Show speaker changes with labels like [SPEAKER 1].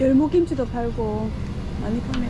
[SPEAKER 1] 열무김치도 팔고 많이 파네